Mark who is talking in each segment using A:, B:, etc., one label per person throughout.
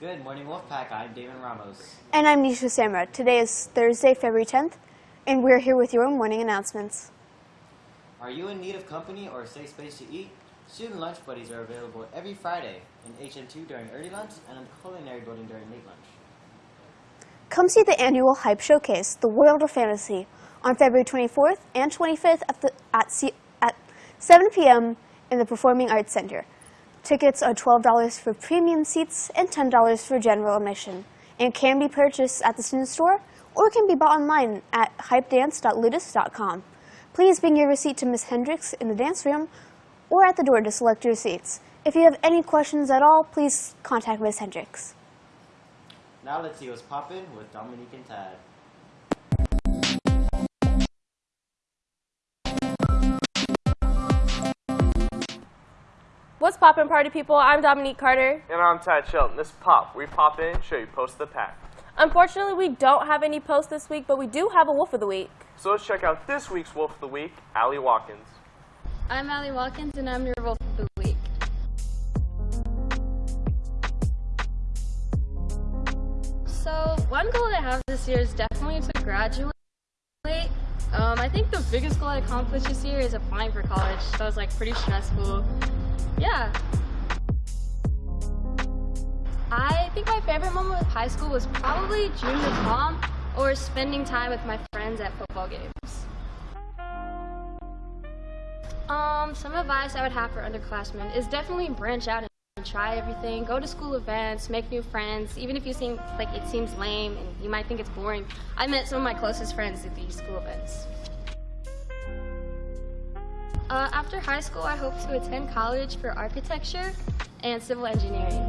A: Good morning, Wolfpack. I'm Damon Ramos.
B: And I'm Nisha Samra. Today is Thursday, February 10th, and we're here with your morning announcements.
A: Are you in need of company or a safe space to eat? Student lunch buddies are available every Friday in HN2 during early lunch and in the culinary building during late lunch.
B: Come see the annual Hype Showcase, The World of Fantasy, on February 24th and 25th at, the, at, C, at 7 p.m. in the Performing Arts Center. Tickets are $12 for premium seats and $10 for general admission, and can be purchased at the student store or can be bought online at hypedance.ludus.com. Please bring your receipt to Ms. Hendricks in the dance room or at the door to select your seats. If you have any questions at all, please contact Ms. Hendricks.
A: Now let's see what's poppin' with Dominique and Tad.
C: What's poppin' party people? I'm Dominique Carter.
D: And I'm Tad Shelton. This is Pop. We pop in, show you post the pack.
C: Unfortunately, we don't have any posts this week, but we do have a Wolf of the Week.
D: So let's check out this week's Wolf of the Week, Allie Watkins.
E: I'm Allie Watkins, and I'm your Wolf of the Week. So, one goal I have this year is definitely to graduate. Um, I think the biggest goal I accomplished this year is applying for college. So, it was like pretty stressful. Yeah. I think my favorite moment with high school was probably junior prom or spending time with my friends at football games. Um, some advice I would have for underclassmen is definitely branch out and try everything. Go to school events, make new friends, even if you seem like it seems lame and you might think it's boring. I met some of my closest friends at these school events. Uh, after high school, I hope to attend college for architecture and civil engineering.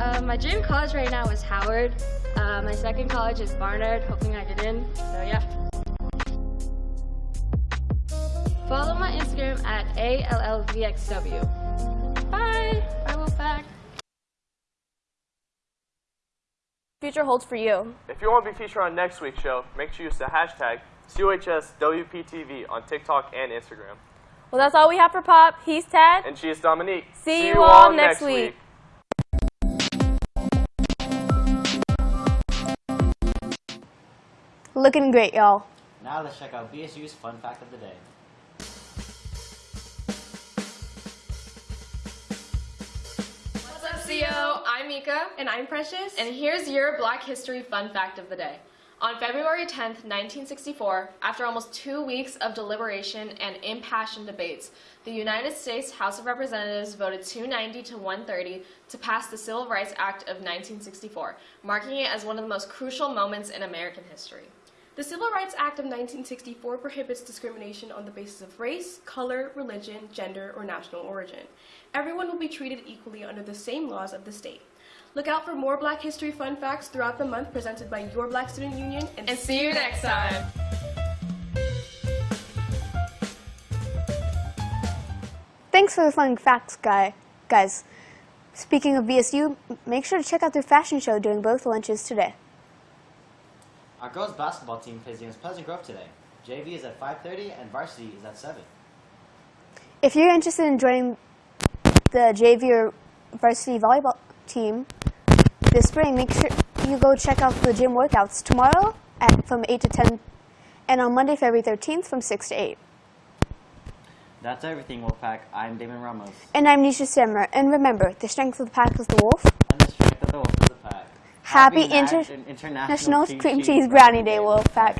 E: Uh, my dream college right now is Howard. Uh, my second college is Barnard, hoping I get in. So yeah. Follow my Instagram at ALLVXW. Bye! Bye, Wolfpack.
C: Future holds for you.
D: If you want to be featured on next week's show, make sure you use the hashtag COHSWPTV on TikTok and Instagram.
C: Well, that's all we have for Pop. He's Tad.
D: And she is Dominique.
C: See you all next week.
B: Looking great, y'all.
A: Now let's check out BSU's fun fact of the day.
F: What's up, CO? I'm Mika. And I'm Precious. And here's your Black History Fun Fact of the Day. On February 10th, 1964, after almost two weeks of deliberation and impassioned debates, the United States House of Representatives voted 290 to 130 to pass the Civil Rights Act of 1964, marking it as one of the most crucial moments in American history.
G: The Civil Rights Act of 1964 prohibits discrimination on the basis of race, color, religion, gender, or national origin. Everyone will be treated equally under the same laws of the state. Look out for more Black History fun facts throughout the month presented by your Black Student Union.
F: And see you next time.
B: Thanks for the fun facts, guy, guys. Speaking of BSU, make sure to check out their fashion show during both lunches today.
A: Our girls basketball team plays against Pleasant Grove today. JV is at 5.30 and varsity is at 7.
B: If you're interested in joining the JV or varsity volleyball team this spring, make sure you go check out the gym workouts tomorrow at from 8 to 10 and on Monday, February 13th from 6 to 8.
A: That's everything, Wolfpack. I'm Damon Ramos.
B: And I'm Nisha Simmer. And remember, the strength of the pack is the wolf.
A: And the strength of the wolf is the pack.
B: Happy,
A: Nat-
B: Inter-
A: International
B: National Cream Cheese Brownie Day, Wolfpack.